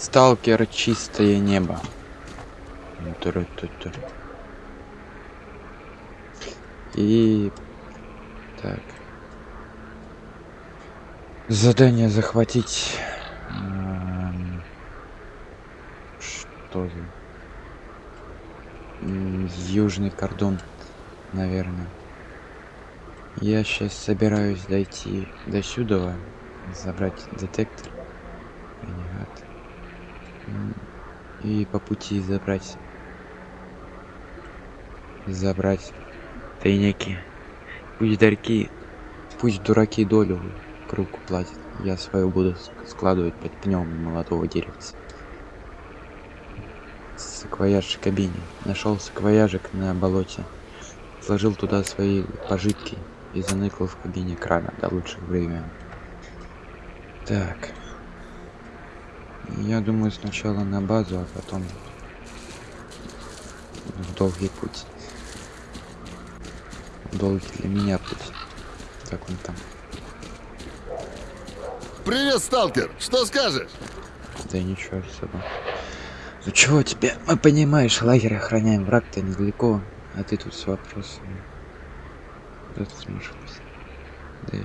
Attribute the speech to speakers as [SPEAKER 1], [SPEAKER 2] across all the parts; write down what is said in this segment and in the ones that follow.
[SPEAKER 1] Сталкер чистое небо. И так. Задание захватить. м, Что за? Южный кордон, наверное. Я сейчас собираюсь дойти до сюда, забрать детектор. Ренегат. И по пути забрать забрать тайники. Пусть дарки, пусть дураки долю круг платят. Я свою буду складывать под пнем молодого деревца. Саквояж в кабине. Нашел саквояжик на болоте. Сложил туда свои пожитки и заныкал в кабине крана до лучших времен. Так. Я думаю сначала на базу, а потом в долгий путь. Долгий для меня путь. Как он там?
[SPEAKER 2] Привет, сталкер! Что скажешь?
[SPEAKER 1] Да ничего особо. Ну чего тебе? Мы понимаешь, лагерь охраняем, враг-то недалеко, а ты тут с вопросами. Куда ты смешался? Да и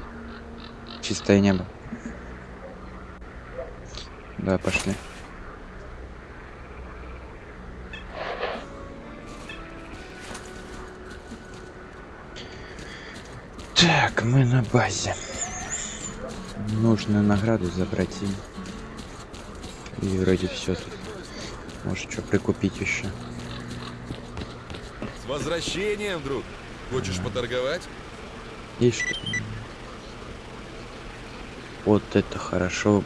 [SPEAKER 1] чистое небо. Да, пошли. Так, мы на базе. Нужно награду забрать и... И вроде все тут. Может, что прикупить еще.
[SPEAKER 3] С возвращением, друг. Хочешь поторговать?
[SPEAKER 1] Есть что Вот это хорошо.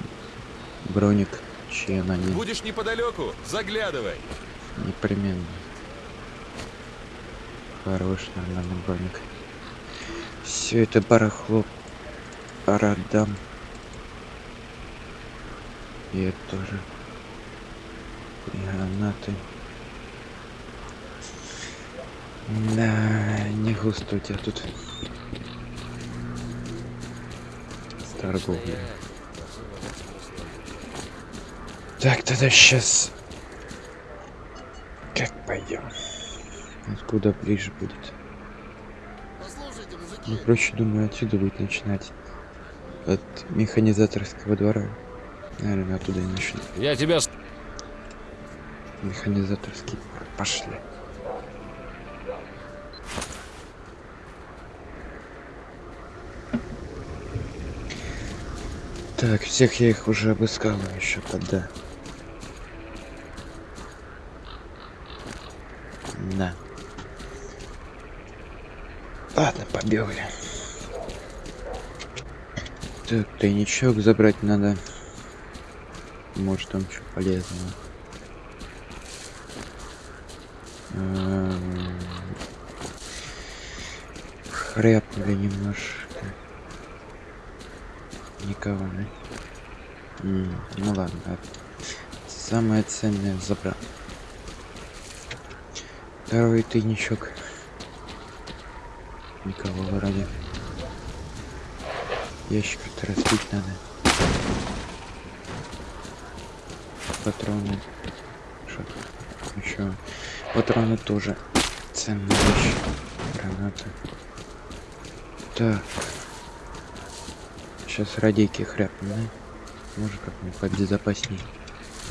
[SPEAKER 1] Броник член.
[SPEAKER 3] Будешь неподалеку? Заглядывай.
[SPEAKER 1] Непременно. Хороший, нормальный броник. Все это барахло продам. И это тоже. И гранаты. Да, не густо у тебя тут. С торговлей. Так, тогда сейчас. Как пойдем? Откуда ближе будет? Ну, проще, думаю, отсюда будет начинать. От механизаторского двора. Наверное, оттуда и начну.
[SPEAKER 4] Я тебя...
[SPEAKER 1] Механизаторский двор. Пошли. Так, всех я их уже обыскал еще тогда. Да. Ладно, побегали. Так, тайничок забрать надо. Может там что полезного. Эм, Хряпнули немножко. Никого, да? Ну ладно, самое ценное забрал. Второй тайничок. Никого вроде. Ящик-то разбить надо. Патроны. Что еще? Патроны тоже ценная вещь. Гранаты. Так. Сейчас радейки хряпнем, да? Может как-нибудь побезопасней.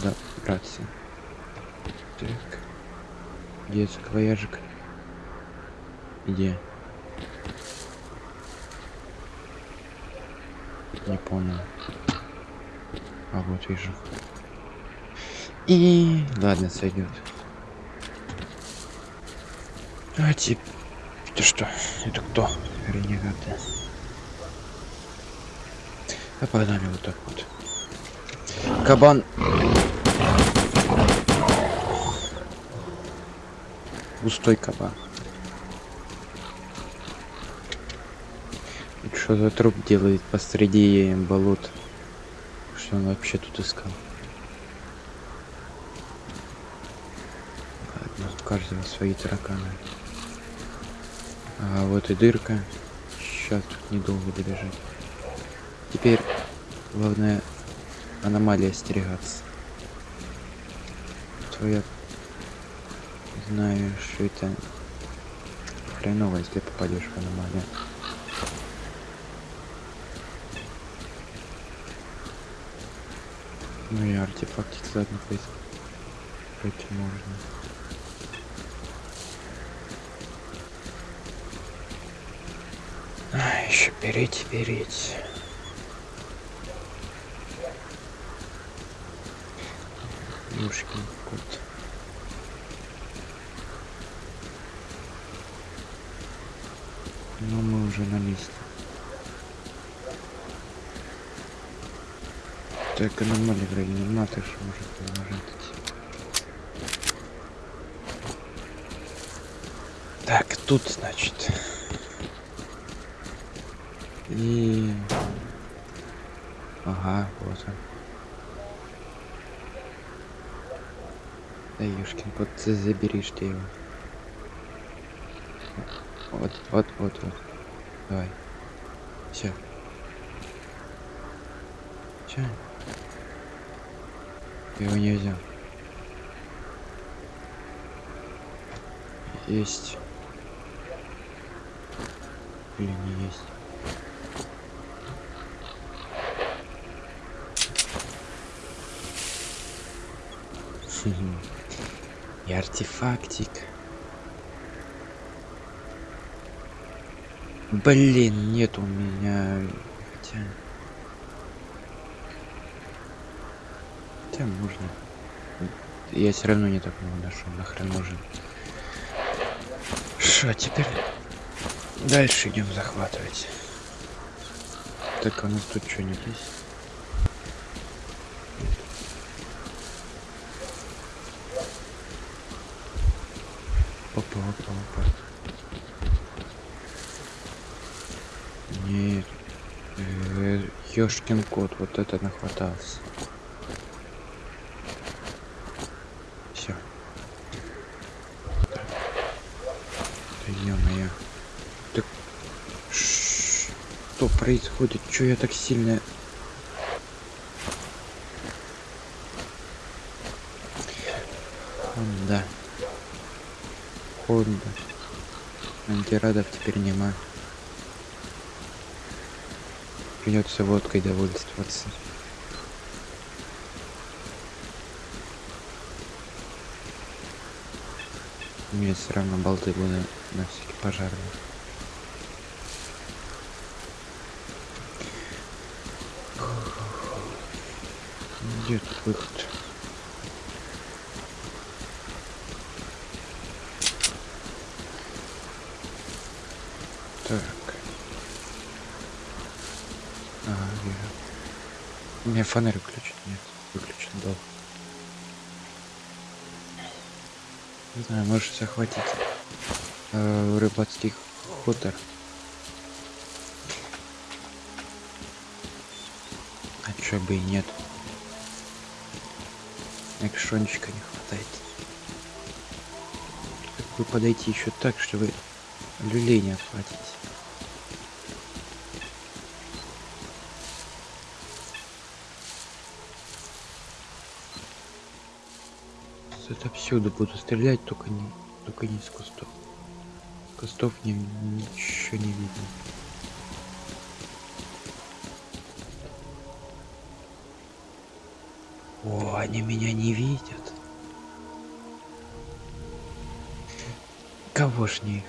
[SPEAKER 1] Да, браться. Так. Где саквояжик? Где? Не понял. А вот вижу. И ладно, сойдет. А тип. Это что? Это кто? Ренегаты. А погнали вот так вот. Кабан. Густой кабан. Что за труп делает посреди болот? Что он вообще тут искал? Ладно, у каждого свои тараканы. А вот и дырка. Сейчас тут недолго добежать. Теперь главное аномалии остерегаться. твоя... Знаю, что это хреново, если попадешь в аномалию. Ну и артефактик заодно пройти можно. А, еще переть, переть. Ёшкин кот. Но мы уже на месте. Так, аномалия что может идти. Так, тут, значит. И... Ага, вот он. Да ёшкин кот, за- заберишь ты его. Вот, вот, вот, вот. Давай. Все. Все. Его не взял. Есть. Или не есть. Хм. И артефактик. Блин, нет у меня. Хотя. Хотя можно. Я все равно не так много нашел. Нахрен нужен. Что теперь? Дальше идем захватывать. Так, а у нас тут что-нибудь есть? Опа, опа, опа. Нет. Ёшкин кот, вот это нахватался. Все. Да ё-моё. Так что происходит? Чё я так сильно... Хонда. Антирадов теперь нема. Придется водкой довольствоваться. Мне все равно болты буду на всякий пожарный. Где тут выход? Так. Ага, вижу. Меня фонарь выключен. Нет, выключен был. Не знаю, может захватить э, рыбацкий хутор. А чё бы и нет. Экшончика не хватает. Как бы подойти еще так, чтобы люлей не отхватить. Это всюду буду стрелять, только не, только не с кустов. С кустов не, ничего не видно. О, они меня не видят. Кого ж не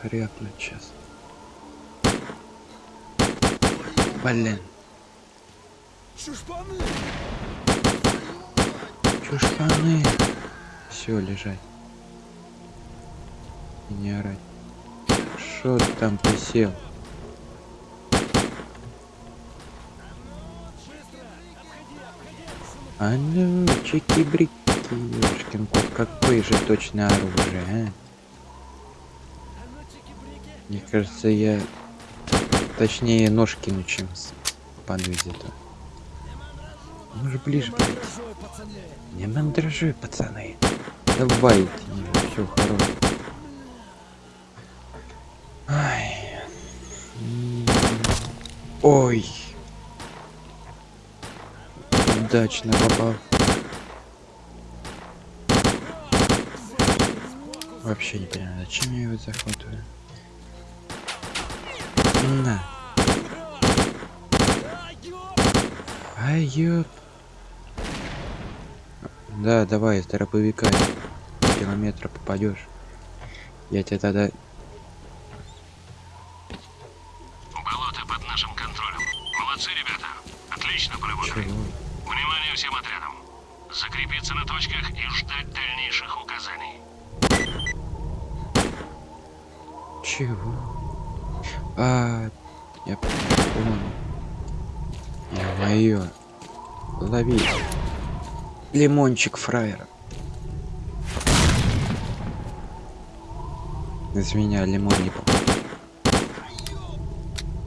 [SPEAKER 1] хрякнуть сейчас? Блин.
[SPEAKER 2] Чушпаны!
[SPEAKER 1] Чушпаны. Все, лежать. И не орать. Шо ты там присел? А ну, чики-брики, ёшкин кот, какое же точно оружие, а? Мне кажется, я точнее нож кину, чем падаю где-то. Может ближе. Не мандражуй, пацаны. Давайте, все хорошо. Ай. Ой. Удачно попал. Вообще не понимаю, зачем я его захватываю. На. Ай, ёп. Да, давай, с дробовика километра попадешь. Я тебя тогда...
[SPEAKER 4] Болото под нашим контролем. Молодцы, ребята. Отлично поработали.
[SPEAKER 1] Чего?
[SPEAKER 4] Внимание всем отрядам. Закрепиться на точках и ждать дальнейших указаний.
[SPEAKER 1] Чего? А, я понял. Ё-моё. Лови. Лимончик фраера. Из меня лимон не попал.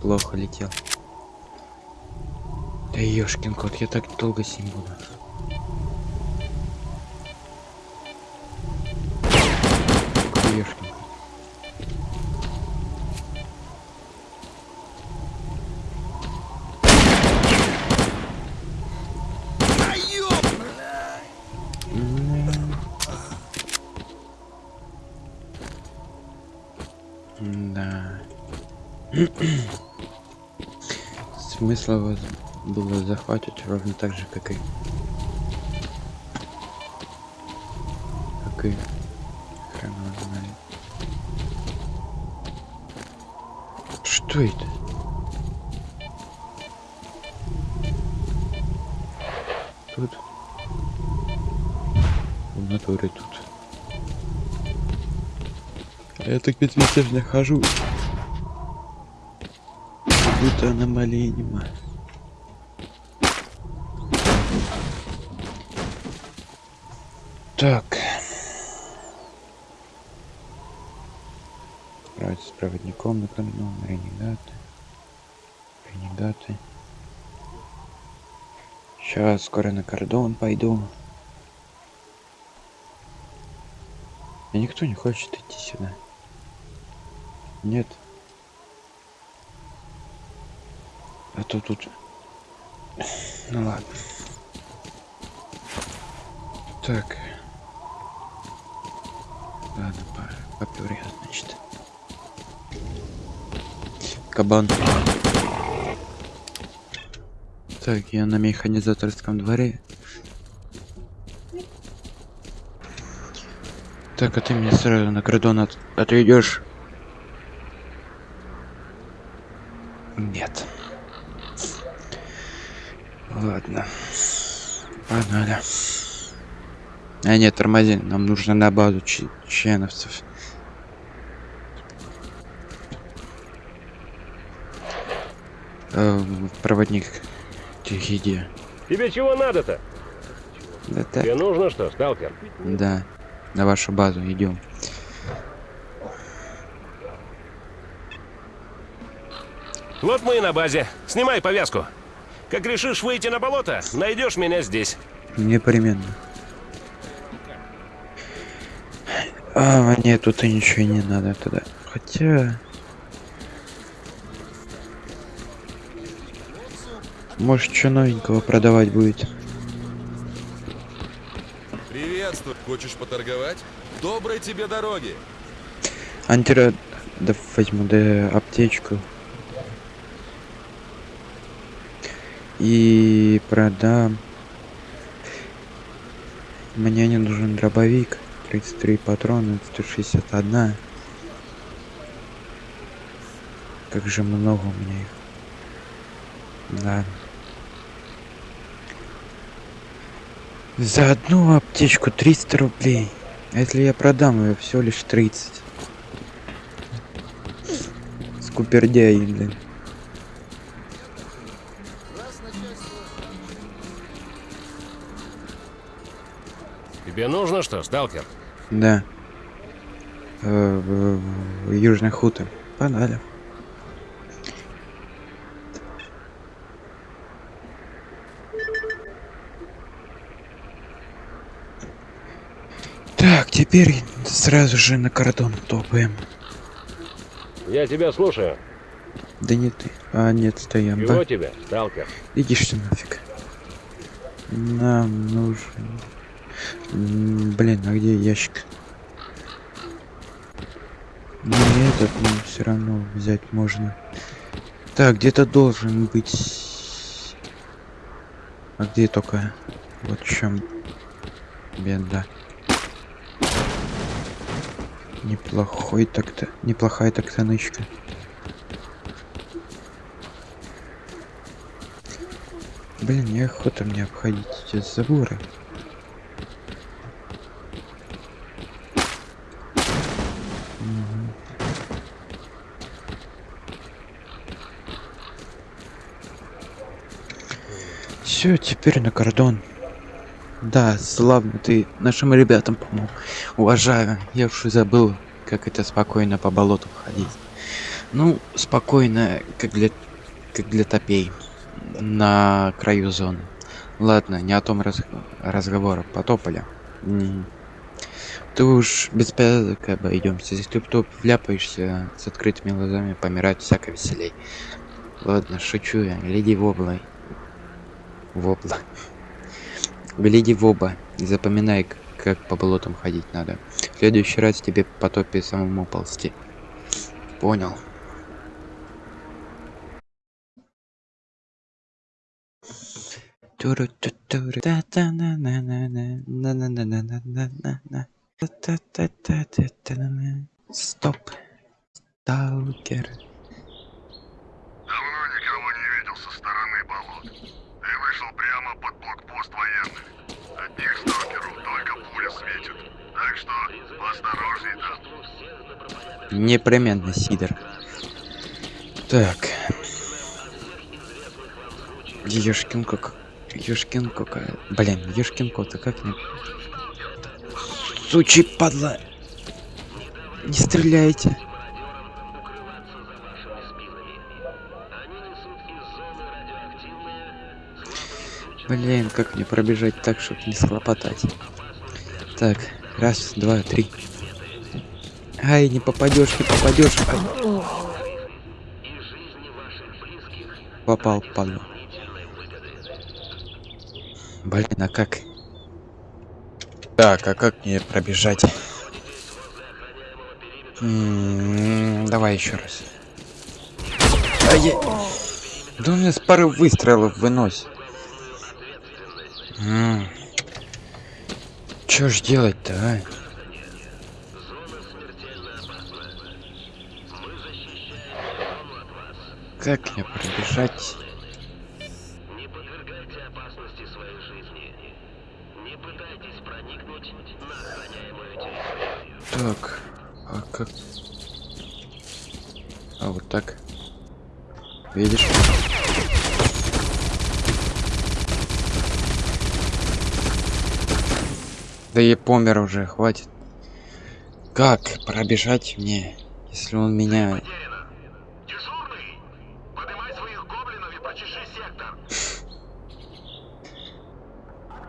[SPEAKER 1] Плохо летел. Да ёшкин кот, я так долго с ним буду. Захватить ровно так же, как и... Как и... Хрен знает. Что это? Тут? В натуре тут. Я так ведь везде нахожусь. Как будто аномалии нема. Так. Справиться с проводником на кордон, ренегаты. Ренегаты. Сейчас скоро на кордон пойду. И никто не хочет идти сюда. Нет. А то тут... Ну ладно. Так. Ладно, по попёр я, значит. Кабан. Так, я на механизаторском дворе. Так, а ты меня сразу на кордон от отведешь? Нет. Ладно. Погнали. А нет, тормози. Нам нужно на базу че- ченовцев. Э, проводник. Где?
[SPEAKER 5] Тебе чего надо-то?
[SPEAKER 1] Да так.
[SPEAKER 5] Тебе нужно что, сталкер?
[SPEAKER 1] Да. На вашу базу идем.
[SPEAKER 5] Вот мы и на базе. Снимай повязку. Как решишь выйти на болото, найдешь меня здесь.
[SPEAKER 1] Непременно. А, нет, тут и ничего не надо тогда. Хотя... Может, что новенького продавать будет?
[SPEAKER 3] Приветствую. Хочешь поторговать? Доброй тебе дороги.
[SPEAKER 1] Антира... Да возьму, да аптечку. И продам. Мне не нужен дробовик. 33 патрона, 161. Как же много у меня их. Да. За одну аптечку 300 рублей. А если я продам ее всего лишь 30. Скупердяй, блин.
[SPEAKER 5] Тебе нужно что, сталкер?
[SPEAKER 1] Да. Э, Южный хутор. Погнали. Так, теперь сразу же на кордон топаем.
[SPEAKER 5] Я тебя слушаю.
[SPEAKER 1] Да не ты. А, нет, стоям.
[SPEAKER 5] Чего
[SPEAKER 1] Да.
[SPEAKER 5] тебе, сталкер?
[SPEAKER 1] Иди что нафиг. Нам нужен... Блин, а где ящик? Не этот, но все равно взять можно. Так, где-то должен быть. А где только? Вот в чем беда. Неплохой так-то, неплохая так-то нычка. Блин, неохота мне обходить эти заборы. Все, теперь на кордон. Да, славно ты нашим ребятам помог. Уважаю. Я уж и забыл, как это спокойно по болоту ходить. Ну, спокойно, как для, как для топей. На краю зоны. Ладно, не о том раз, разговора. Потопали. Ты уж без порядок обойдемся. Если кто вляпаешься с открытыми глазами, помирать всяко веселей. Ладно, шучу я. Гляди в облай. В обла. Гляди в оба и запоминай, как по болотам ходить надо. В следующий раз тебе по топе самому ползти. Понял. Туру-ту-туру, та-та-на-на-на-на, на-на-на-на-на-на-на. Та-та-та-та-та-та-на. Стоп. Сталкер.
[SPEAKER 2] Давно никого не видел со стороны болот. Ты вышел прямо блокпост военных. От них только пуля светит. Так что поосторожней там.
[SPEAKER 1] Непременно, Сидор. Так. Ёшкин как... Ёшкин какая... Блин, ёшкин кот, а как не... Сучий падла! Не стреляйте! Блин, как мне пробежать так, чтобы не схлопотать? Так, раз, два, три. Ай, не попадешь, не попадешь. Ай. Попал, падла. Блин, а как? Так, а как мне пробежать? М, Давай еще раз. Ай, я- Да у меня с пары выстрелов выносит. М. Чё ж делать-то, а? Как мне пробежать? Так, а как? А вот так. Видишь? Да я помер уже, хватит. Как пробежать мне, если он меня...
[SPEAKER 2] И.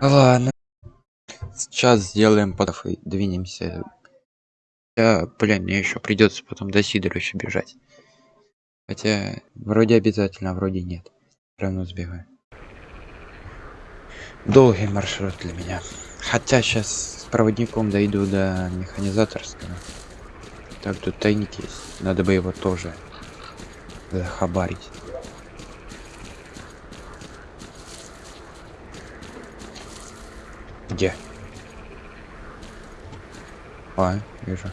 [SPEAKER 1] Ладно. Сейчас сделаем подов и двинемся. Я, блин, мне еще придется потом до Сидора еще бежать. Хотя, вроде обязательно, а вроде нет. Все равно сбегаю. Долгий маршрут для меня. Хотя сейчас с проводником дойду до механизаторского. Так, тут тайник есть. Надо бы его тоже захабарить. Где? А, вижу.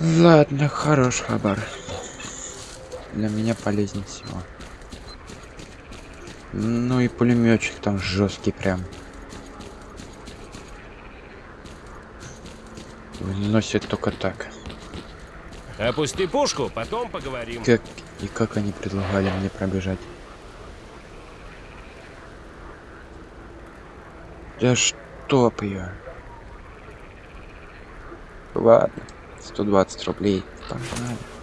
[SPEAKER 1] Ладно, хорош хабар. Для меня полезнее всего. Ну и пулеметчик там жесткий прям. Выносит только так.
[SPEAKER 5] Опусти пушку, потом поговорим.
[SPEAKER 1] Как и как они предлагали мне пробежать? Да чтоб ее. Ладно, 120 рублей. Погнали.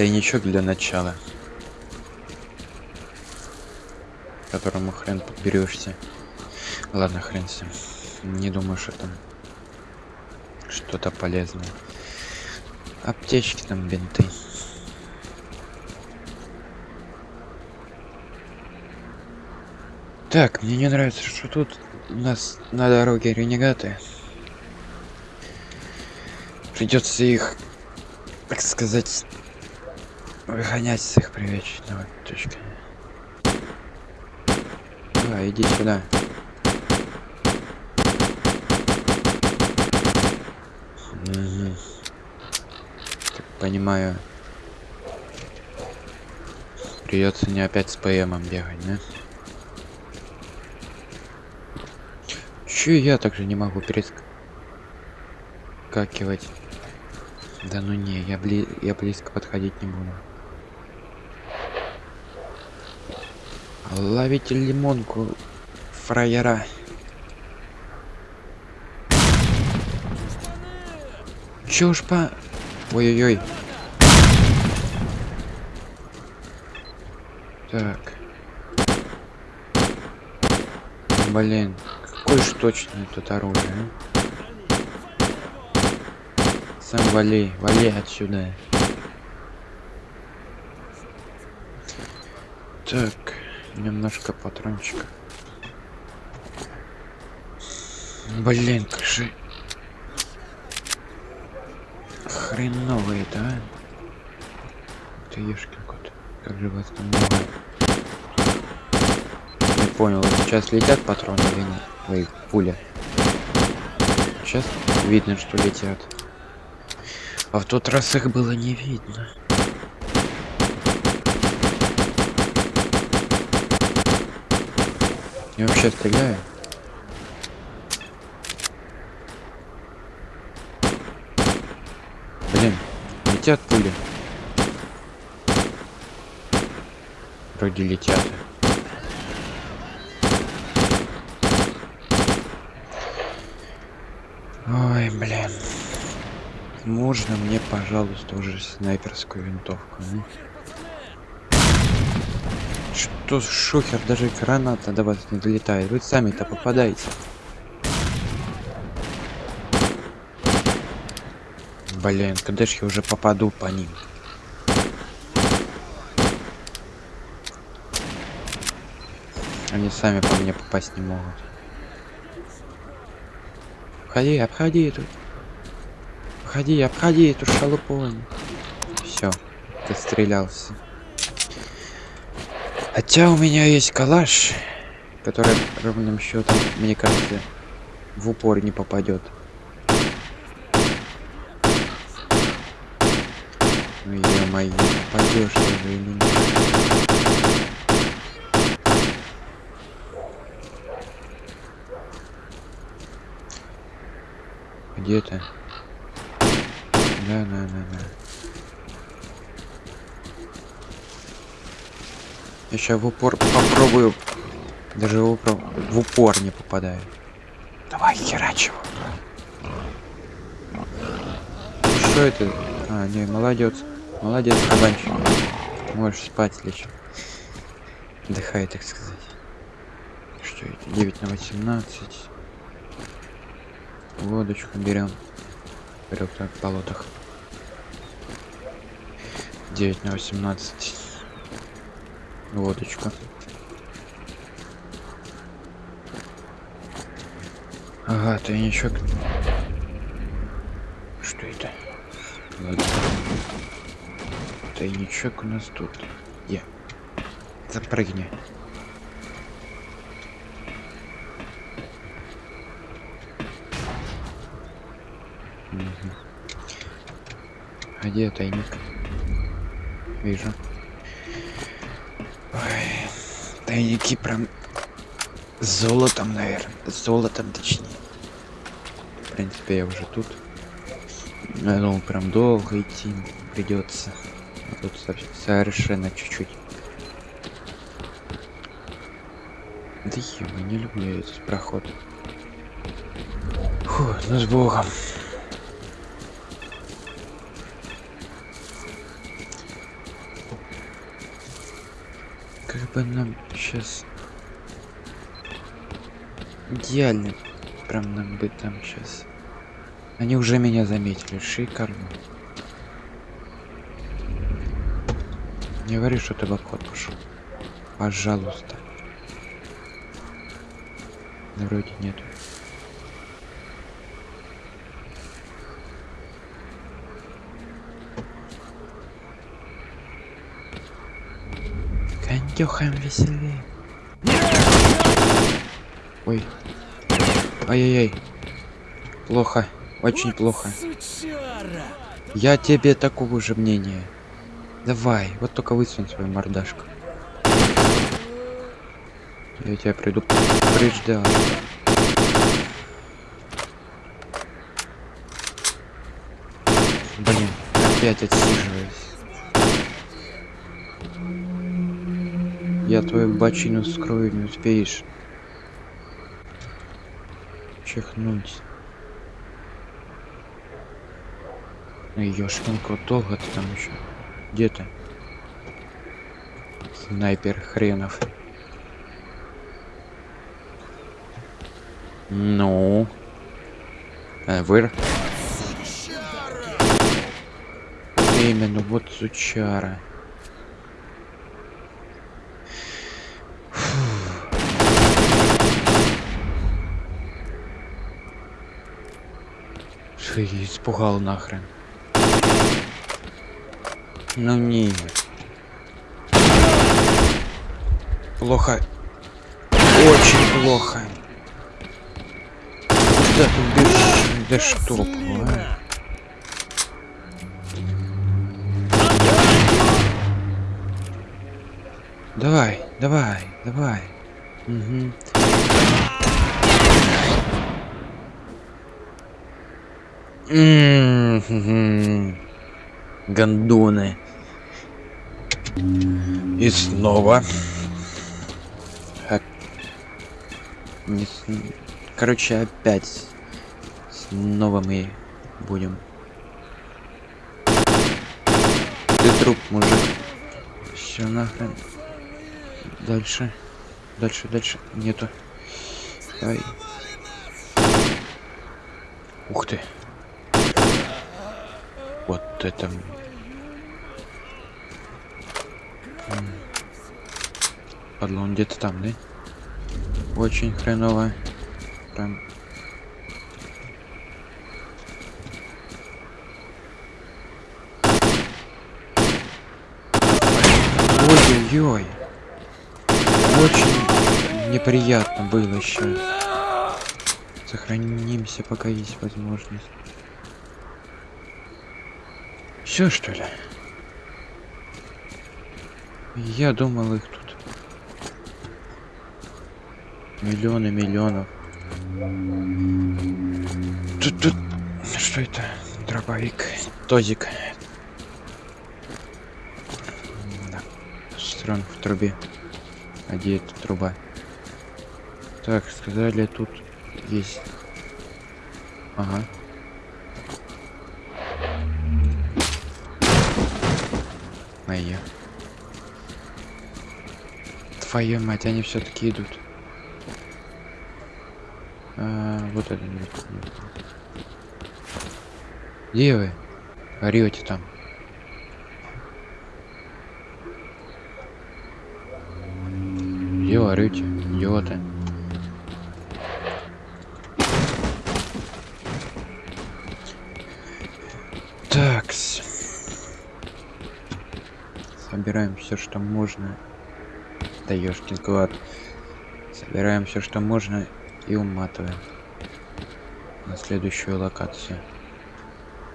[SPEAKER 1] Тайничок для начала. Которому хрен подберешься. Ладно, хрен с ним. Не думаю, что там что-то полезное. Аптечки там, бинты. Так, мне не нравится, что тут у нас на дороге ренегаты. Придется их, так сказать, выгонять с их привечного точки. Давай, иди сюда. Мгм. Так понимаю. Придется не опять с ПМом бегать, да? Чё я также не могу перескакивать? Да ну не, я, бли... я близко подходить не буду. Ловите лимонку, фраера. Чё уж по... Ой-ой-ой. Так. Блин, какое ж точное тут оружие, а? Сам вали, вали отсюда. Так, немножко патрончика. Блин, как же это, а? Ты ешкин кот. Как же вас там? Не понял, сейчас летят патроны или нет? Ой, пуля. Сейчас видно, что летят. А в тот раз их было не видно. Я вообще стреляю. Блин, летят пули. Вроде летят. Ой, блин. Можно мне, пожалуйста, уже снайперскую винтовку? а? Что шухер, даже граната до вас не долетает. Вы сами-то попадаете. Блин, когда ж я уже попаду по ним? Они сами по мне попасть не могут. Обходи, обходи эту. Обходи, обходи эту шалупонь. Все, ты стрелялся. Хотя у меня есть калаш, который ровным счетом, мне кажется, в упор не попадет. Ну ё-моё, попадешь ты же или нет? Где ты? Да, да, да, да. Я сейчас в упор попробую. Даже в упор, в упор не попадаю. Давай, херач его. Что это? А, не, молодец. Молодец, кабанчик. Можешь спать лечь. Отдыхай, так сказать. Что это? 9 на 18. Водочку берем. Вперед так в болотах. 9 на 18. Водочка. Ага, тайничок. Что это? Тайничок у нас тут. Я. Запрыгни. Мгм. А где тайник? Вижу. Тайники прям золотом, наверное. Золотом точнее. В принципе, я уже тут. Я думал, прям долго идти придется. А тут со- совершенно чуть-чуть. Да ё, не люблю этот проход. Фу, ну с богом. бы нам сейчас идеально прям нам быть там сейчас они уже меня заметили шикарно. Не говори что ты в обход пошел пожалуйста. Да вроде нету. Кондюхаем веселее. Ой. Ай-яй-яй. Плохо. Очень плохо. Я тебе такого же мнения. Давай, вот только высунь свою мордашку. Я тебя приду предупреждал. Блин, опять отсиживаюсь. Я твою бочину скрою, не успеешь. Чихнуть. Ну ёшкин кот, долго ты там еще? Где ты? Снайпер хренов. Ну. Э, выр. Именно, вот сучара. Я испугал нахрен. Ну нет. Плохо. Очень плохо. Куда ты бежишь? Да что? Давай, давай, давай. Угу. Гандоны. И снова. Короче, опять. Снова мы будем. Ты труп, мужик. Все нахрен. Дальше. Дальше, дальше. Нету. Давай. Ух ты. Вот это... Падла, где-то там, да? Очень хреново. Прям... Ой-ой-ой. Очень неприятно было сейчас. Сохранимся, пока есть возможность. Все что ли? Я думал их тут миллионы миллионов. Тут тут что это? Дробовик, тозик. Да. Строн в трубе. А где эта труба? Так, сказали тут есть. Ага. Моя. Твою мать, они все-таки идут. А, вот это нет, нет. Где вы? Орете там. Где орете? Идиоты. Собираем все, что можно. Да ёшкин клад. Собираем все, что можно и уматываем на следующую локацию.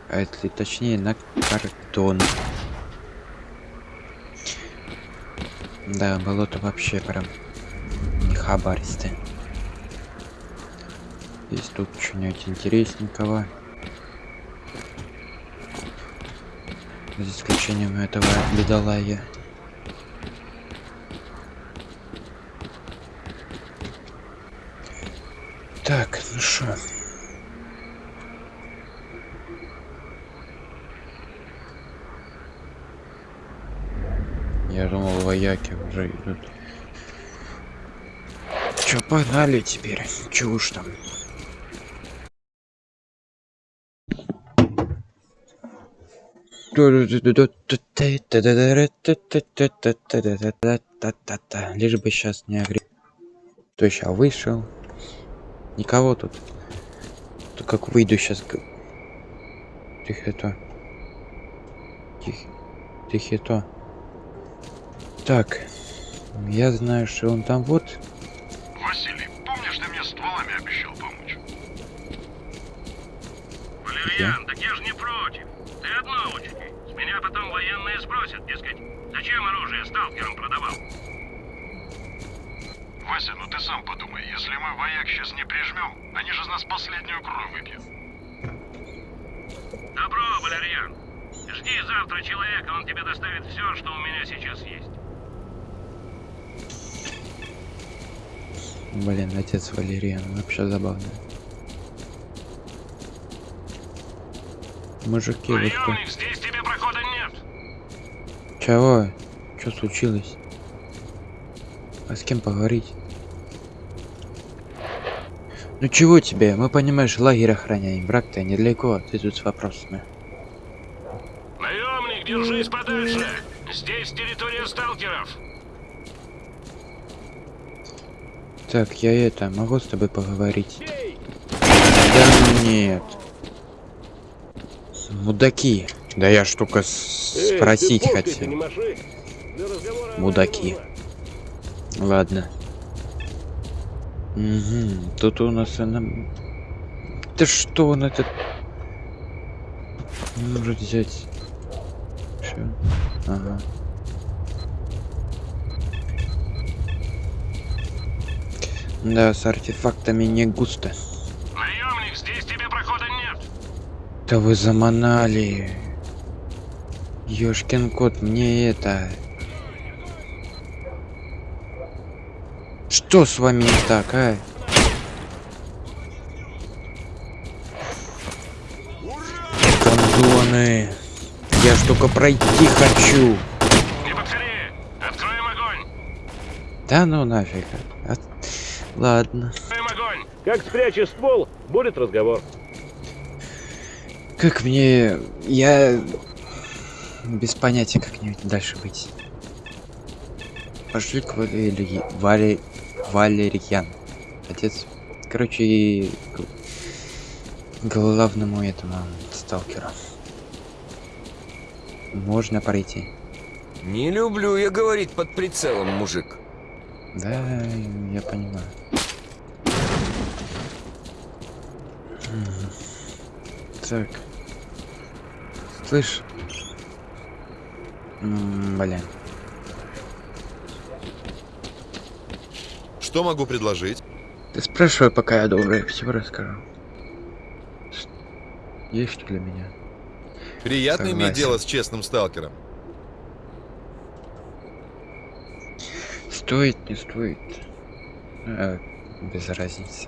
[SPEAKER 1] А если точнее на картон. Да, болото вообще прям не хабаристы. Есть тут что-нибудь интересненького. За исключением этого бедолая. Так, ну что? Я думал, вояки уже идут. Чё, погнали теперь? Уж там? Лишь бы сейчас не огреб. То сейчас вышел. Никого тут. То как выйду сейчас. Тихо то. Тихо. Тихо то. Так. Я знаю, что он там вот.
[SPEAKER 2] Василий, помнишь, ты мне стволами обещал помочь?
[SPEAKER 4] Валерьян, так я же не против. Ты одно учти. Меня потом военные спросят, дескать, зачем оружие сталкерам продавал?
[SPEAKER 2] Вася, ну ты сам подумай, если мы вояк сейчас не прижмем, они же из нас последнюю кровь выпьют.
[SPEAKER 4] Добро, Валерьян. Жди завтра человека, он тебе доставит все, что у меня сейчас есть.
[SPEAKER 1] Блин, отец Валериан, вообще забавно. Мужики?
[SPEAKER 4] Наемник, здесь тебе прохода нет.
[SPEAKER 1] Чего? Что случилось? А с кем поговорить? Ну чего тебе? Мы, понимаешь, лагерь охраняем. Враг-то недалеко, а ты тут с вопросами.
[SPEAKER 4] Наемник, держись подальше. Здесь территория сталкеров.
[SPEAKER 1] Так, я это, могу с тобой поговорить? Да нет. Мудаки. Да я ж только с- спросить хотел. Мудаки. Ладно. Угу. Тут у нас она... Да что он этот... Может взять. Чё? Ага. Да, с артефактами не густо. Да вы заманали. Ёшкин кот, мне это... Что с вами не так, а? Кондоны. Я ж только пройти хочу. Да ну нафиг. А- Ладно.
[SPEAKER 5] Как спрячешь ствол, будет разговор.
[SPEAKER 1] Как мне... Я... Без понятия, как мне дальше быть. Пошли к Валерий... Вале... Валерьян. Отец. Короче, и... главному этому сталкеру. Можно пройти.
[SPEAKER 6] Не люблю я говорить под прицелом, мужик.
[SPEAKER 1] Да, я понимаю. Так. Слышь? М, Блин.
[SPEAKER 3] Что могу предложить?
[SPEAKER 1] Ты спрашивай, пока я добрый, все расскажу. Есть что для меня?
[SPEAKER 3] Приятно иметь
[SPEAKER 1] Согласен.
[SPEAKER 3] дело с честным сталкером.
[SPEAKER 1] Стоит, не стоит. А, без разницы.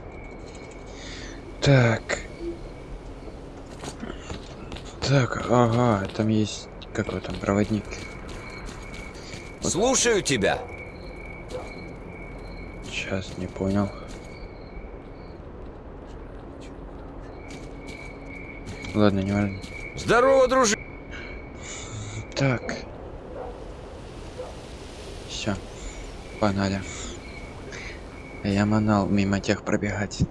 [SPEAKER 1] Так. Так, ага, там есть какой там проводник.
[SPEAKER 6] Слушаю тебя.
[SPEAKER 1] Сейчас не понял. Ладно, не важно.
[SPEAKER 6] Здорово, дружи.
[SPEAKER 1] Так. Все. Погнали. Я манал мимо тех пробегать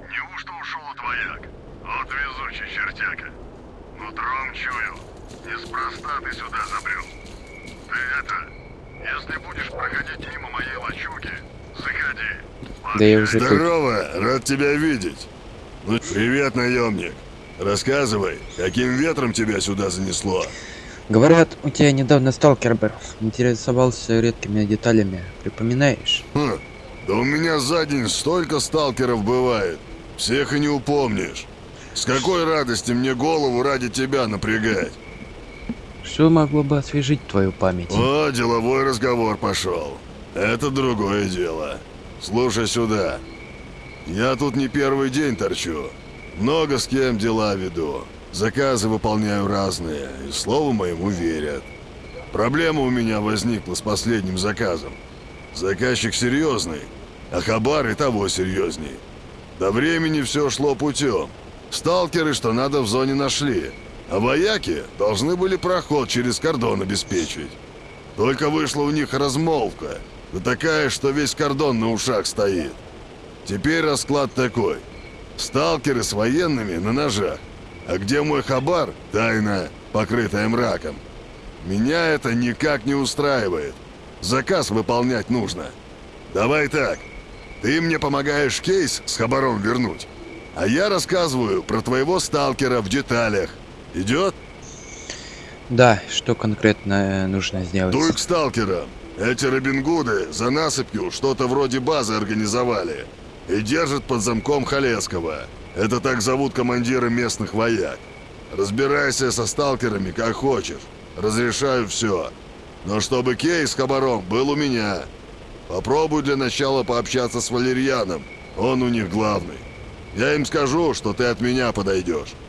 [SPEAKER 2] ушел от вояк? Вот везучий чертяка. Нутром чую. Неспроста ты сюда забрел. Ты это, если будешь проходить мимо моей лачуги, заходи.
[SPEAKER 1] Да я уже тут.
[SPEAKER 2] Здорово, рад тебя видеть. Ну, привет, наемник. Рассказывай, каким ветром тебя сюда занесло?
[SPEAKER 1] Говорят, у тебя недавно сталкер был. Интересовался редкими деталями. Припоминаешь?
[SPEAKER 2] Хм, да у меня за день столько сталкеров бывает. Всех и не упомнишь. С какой радости мне голову ради тебя напрягать?
[SPEAKER 1] Что могло бы освежить твою память?
[SPEAKER 2] О, деловой разговор пошел. Это другое дело. Слушай сюда. Я тут не первый день торчу. Много с кем дела веду. Заказы выполняю разные, и слову моему верят. Проблема у меня возникла с последним заказом. Заказчик серьезный, а хабар и того серьезней. До времени все шло путем. Сталкеры, что надо в зоне нашли. А вояки должны были проход через кордон обеспечить. Только вышла у них размолвка. Да такая, что весь кордон на ушах стоит. Теперь расклад такой. Сталкеры с военными на ножах. А где мой хабар? Тайна, покрытая мраком. Меня это никак не устраивает. Заказ выполнять нужно. Давай так. Ты мне помогаешь кейс с хабаром вернуть. А я рассказываю про твоего сталкера в деталях. Идет?
[SPEAKER 1] Да, что конкретно э, нужно сделать?
[SPEAKER 2] Дуй к сталкерам. Эти Робингуды за насыпью что-то вроде базы организовали. И держат под замком Халецкого. Это так зовут командиры местных вояк. Разбирайся со сталкерами как хочешь. Разрешаю все. Но чтобы кейс с хабаром был у меня. Попробуй для начала пообщаться с Валерьяном. Он у них главный. Я им скажу, что ты от меня подойдешь. Не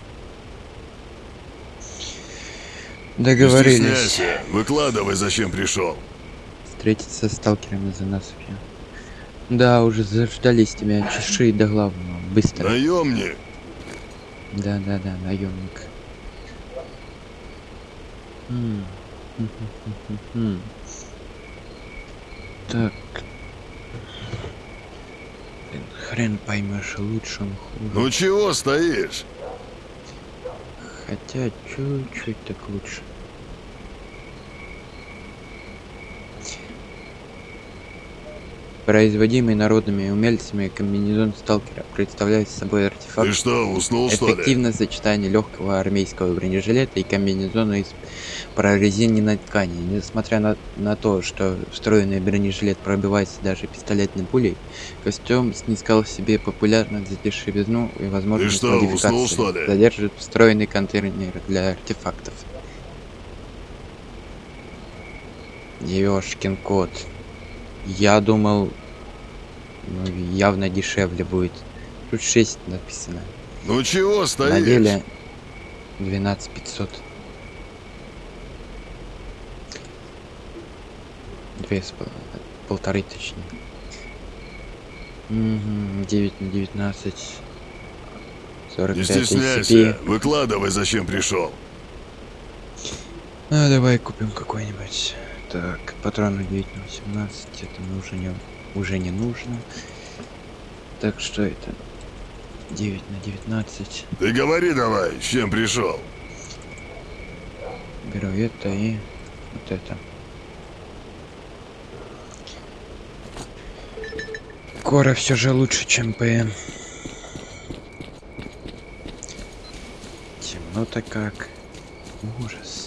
[SPEAKER 1] Договорились.
[SPEAKER 2] Выкладывай, зачем пришел.
[SPEAKER 1] Встретиться с сталкерами за насыпью. Да, уже заждались тебя. Чеши до главного. Быстро.
[SPEAKER 2] Наемник.
[SPEAKER 1] Да, да, да, наемник. Так. Блин, Хрен поймешь, лучше он хуже.
[SPEAKER 2] Ну чего стоишь?
[SPEAKER 1] Хотя чуть-чуть так лучше. Производимый народными умельцами комбинезон сталкера представляет собой артефакт
[SPEAKER 2] Ты что, уснул что ли?
[SPEAKER 1] Эффективное сочетание легкого армейского бронежилета и комбинезона из прорезиненной ткани. Несмотря на, на то, что встроенный бронежилет пробивается даже пистолетной пулей, костюм снискал себе популярность за дешевизну и возможность
[SPEAKER 2] что, уснул,
[SPEAKER 1] модификации.
[SPEAKER 2] что ли?
[SPEAKER 1] Содержит встроенный контейнер для артефактов. Ёшкин кот. Я думал, ну, явно дешевле будет. Тут 6 написано.
[SPEAKER 2] Ну чего стоишь?
[SPEAKER 1] На деле 12 500. Две с пол- полторы точнее. Угу, 9 на 19.
[SPEAKER 2] Не
[SPEAKER 1] 45
[SPEAKER 2] стесняйся.
[SPEAKER 1] ACP.
[SPEAKER 2] Выкладывай, зачем пришел.
[SPEAKER 1] Ну, давай купим какой-нибудь. Так, патроны 9 на 18. Это мне уже не, уже не нужно. Так, что это? 9 на 19.
[SPEAKER 2] Ты говори давай, с чем пришел.
[SPEAKER 1] Беру это и вот это. Кора все же лучше, чем ПМ. Темно-то как. Ужас.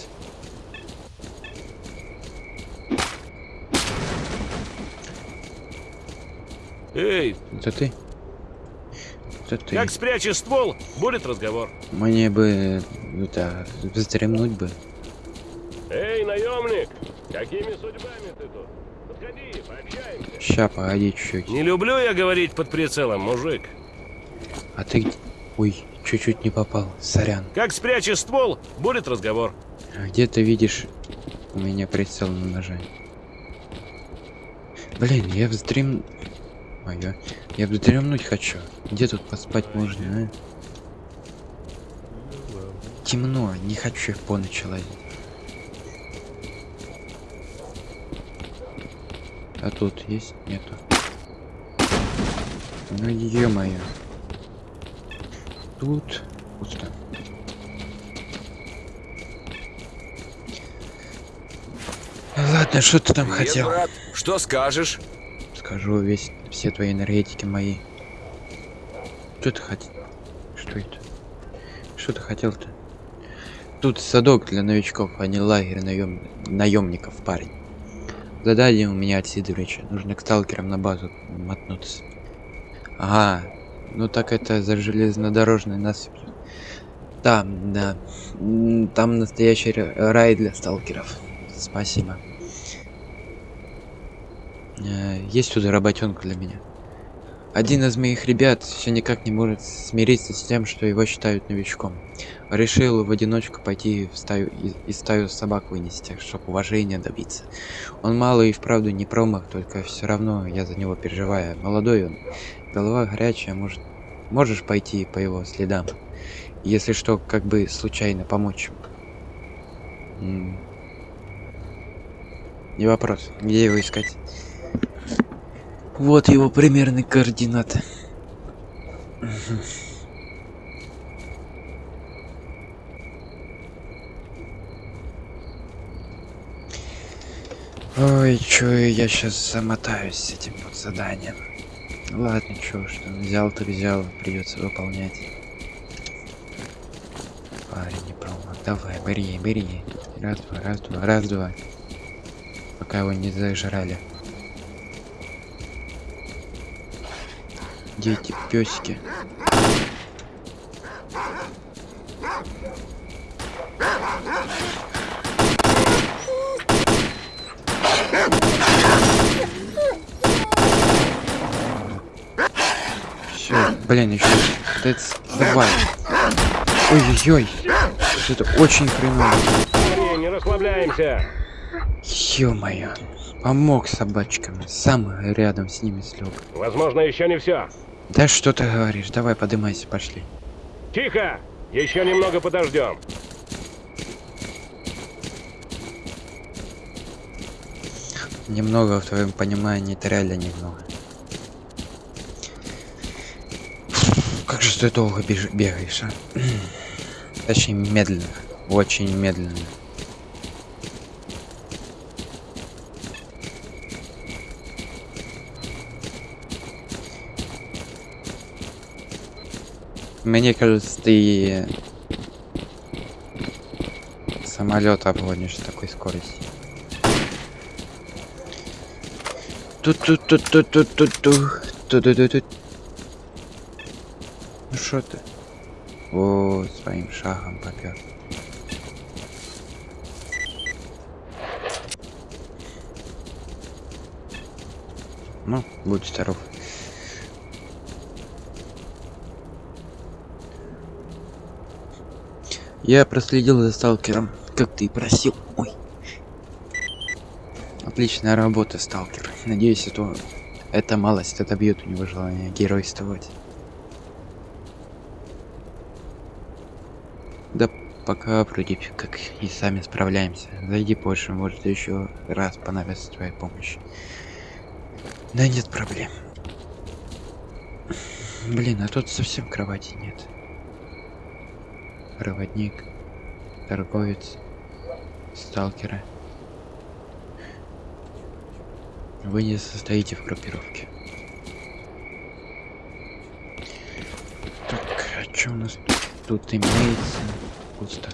[SPEAKER 5] Эй,
[SPEAKER 1] Это ты? Это ты.
[SPEAKER 5] как спрячешь ствол, будет разговор.
[SPEAKER 1] Мне бы это вздремнуть бы.
[SPEAKER 5] Эй, наемник, какими судьбами ты тут? Подходи, пообщаемся.
[SPEAKER 1] Ща, погоди чуть-чуть.
[SPEAKER 5] Не люблю я говорить под прицелом, мужик.
[SPEAKER 1] А ты? Ой, чуть-чуть не попал. Сорян.
[SPEAKER 5] Как спрячешь ствол, будет разговор.
[SPEAKER 1] А где ты видишь у меня прицел на ноже? Блин, я вздрем... Моё. Я вздремнуть хочу. Где тут поспать можно, а? Темно, не хочу я по ночи. А тут есть? Нету. Ну ё-моё. Тут пусто. Ладно, что ты там
[SPEAKER 6] Привет,
[SPEAKER 1] хотел?
[SPEAKER 6] брат. Что скажешь?
[SPEAKER 1] Скажу весь все твои энергетики мои. Что ты хотел? Что это? Что ты хотел-то? Тут садок для новичков, а не лагерь наем... наемников, парень. Задание у меня от Сидоровича. Нужно к сталкерам на базу мотнуться. Ага. Ну так это за железнодорожной насыпью. Там, да. Там настоящий ра- рай для сталкеров. Спасибо. Э, Есть тут работенка для меня. Один из моих ребят все никак не может смириться с тем, что его считают новичком. Решил в одиночку пойти в стаю и, и стаю собак вынести, чтобы уважения добиться. Он мало и вправду не промах, только все равно я за него переживаю. Молодой он, голова горячая, может, можешь пойти по его следам. Если что, как бы случайно помочь. М. Не вопрос. Где его искать? Вот его примерные координаты. Мгм. Ой, чё, я сейчас замотаюсь с этим вот заданием. Ладно, чё, что взял, то взял, придется выполнять. Парень не промах. Давай, бери, бери. Раз, два, раз, два, раз, два. Пока его не зажрали. Дети, песики. Все, блин, еще. Давай. Ой-ой-ой. Это очень хреново.
[SPEAKER 5] Не расслабляемся.
[SPEAKER 1] Ё-моё. Помог собачкам. Сам рядом с ними слег.
[SPEAKER 5] Возможно, еще не все.
[SPEAKER 1] Да что ты говоришь? Давай, подымайся, пошли.
[SPEAKER 5] Тихо! Еще немного подождем.
[SPEAKER 1] Немного в твоем понимании, это реально немного. Как же ты долго бегаешь, а? Точнее, медленно. Очень медленно. Мне кажется, ты самолет обгонишь с такой скоростью. Ту-ту-ту-ту-ту-ту-ту. Ту-ту-ту-ту. Ну что ты? О, своим шагом попер. Ну, будь здоров. Я проследил за сталкером, как ты и просил. Ой. Отличная работа, сталкер. Надеюсь, это, эта малость отобьет у него желание геройствовать. Да пока вроде как и сами справляемся. Зайди позже, может еще раз понадобится твоя помощь. Да нет проблем. Блин, а тут совсем кровати нет. Проводник, торговец, сталкеры. Вы не состоите в группировке. Так, а что у нас тут, тут имеется? Пусто.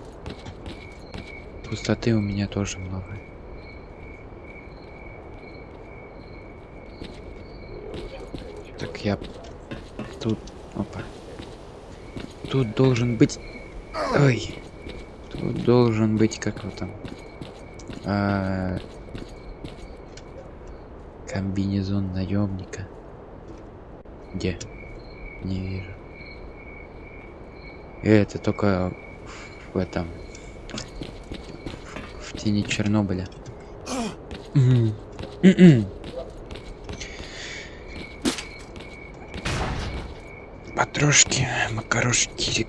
[SPEAKER 1] Пустоты у меня тоже много. Так, я тут... Опа. Тут должен быть... Ой. Тут должен быть как вот там. А... Комбинезон наемника. Где? Не вижу. Это только в, этом. В, тени Чернобыля. Матрошки, макарошки.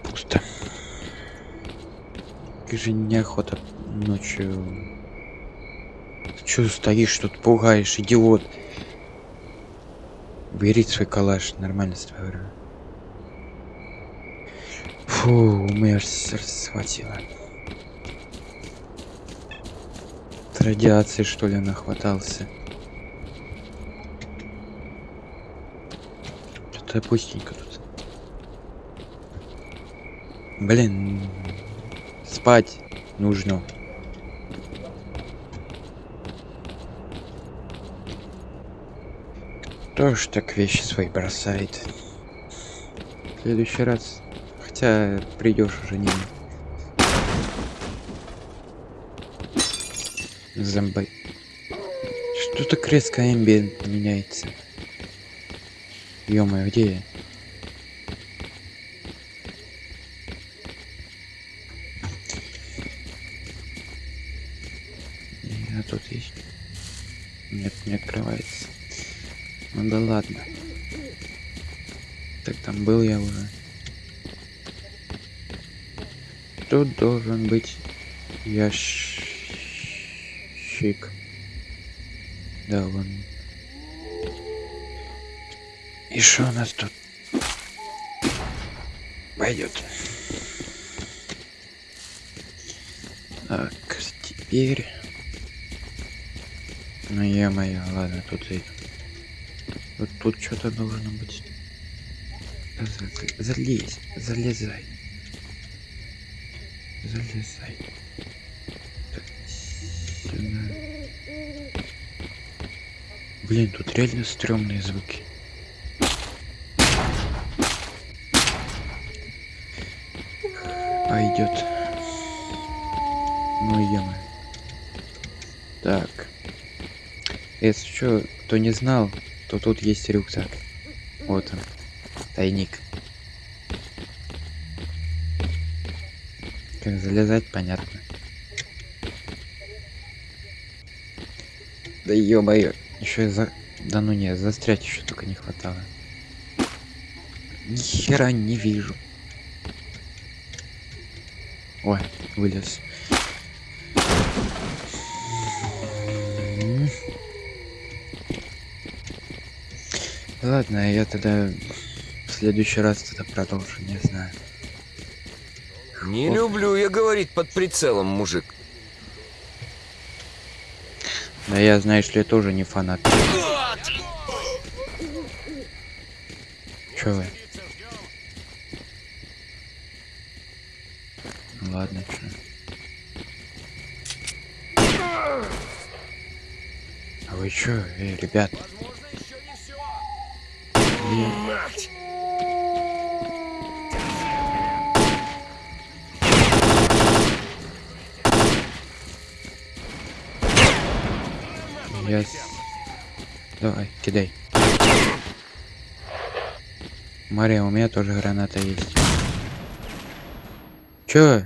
[SPEAKER 1] Как же неохота ночью. Чё стоишь тут, пугаешь, идиот? Бери свой калаш, нормально с тобой говорю. Фу, у меня сердце схватило. От радиации, что ли, нахватался. Что-то пустенько тут. Блин, спать нужно. Кто ж так вещи свои бросает? В следующий раз. Хотя придешь уже не. Зомбай. Что так резко эмбиент меняется? ё где я? А тут есть? Нет, не открывается. Ну да ладно. Так там был я уже. Тут должен быть ящик. Да, вон. И что у нас тут? Пойдет. Так, теперь... Ну е-мое, ладно, тут и... Вот тут что-то должно быть. За- Залезь, залезай. Залезай. Сюда. Блин, тут реально стрёмные звуки. Пойдет. Ну ё Так. Если что, кто не знал, то тут есть рюкзак. Вот он. Тайник. Как залезать, понятно. Да ё-моё, еще и за... Да ну не, застрять еще только не хватало. Ни хера не вижу. Ой, вылез. Ладно, я тогда следующий раз тогда продолжу, не знаю.
[SPEAKER 6] Не
[SPEAKER 1] Оп.
[SPEAKER 6] люблю я говорить под прицелом, мужик.
[SPEAKER 1] Да я, знаешь ли, тоже не фанат. Чё вы? Ну Ладно, чё. А вы чё, эй, ребят? Мария, у меня тоже граната есть. Чё?